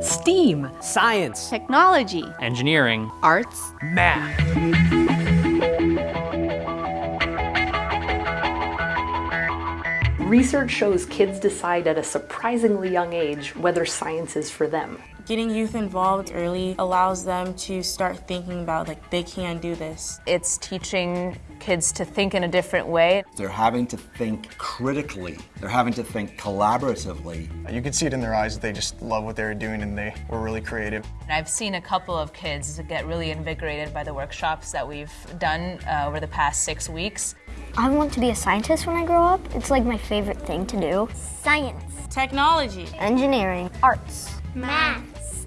STEAM. Science. Technology. Engineering. Arts. Math. Research shows kids decide at a surprisingly young age whether science is for them. Getting youth involved early allows them to start thinking about like they can do this. It's teaching kids to think in a different way. They're having to think critically. They're having to think collaboratively. You can see it in their eyes. They just love what they're doing and they were really creative. I've seen a couple of kids get really invigorated by the workshops that we've done uh, over the past six weeks. I want to be a scientist when I grow up. It's like my favorite thing to do. Science. Technology. Engineering. Arts. Math.